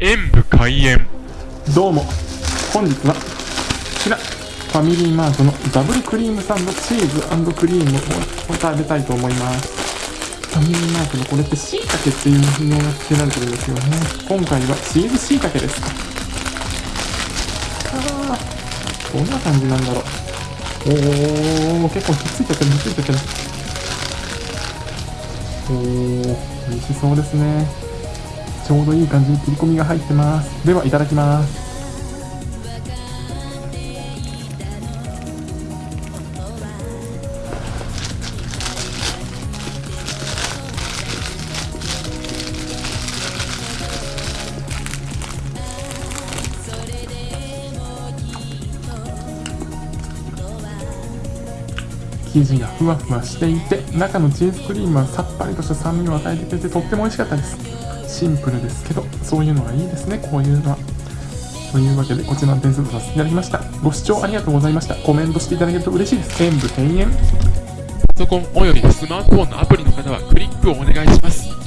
演武開演。どうも。本日はこちらファミリーマートのダブルクリームサンドチーズクリームを食べたいと思います。ファミリーマートのこれってしいたけっていう風にが付けられてるんですよね。今回はチーズしいたけですあーどんな感じなんだろう。おー結構ひっついちゃってるひっついちゃってる。おー美味しそうですね。ちょうどいい感じに切り込みが入ってます。ではいただきます。生地がふわふわしていて中のチーズクリームはさっぱりとした酸味を与えてくれてとっても美味しかったです。シンプルですけどそういうのがいいですね。こういうのは。というわけでこちらの点数とさせていただきました。ご視聴ありがとうございました。コメントしていただけると嬉しいです。全部庭園。パソコンおよびスマートフォンのアプリの方はクリックをお願いします。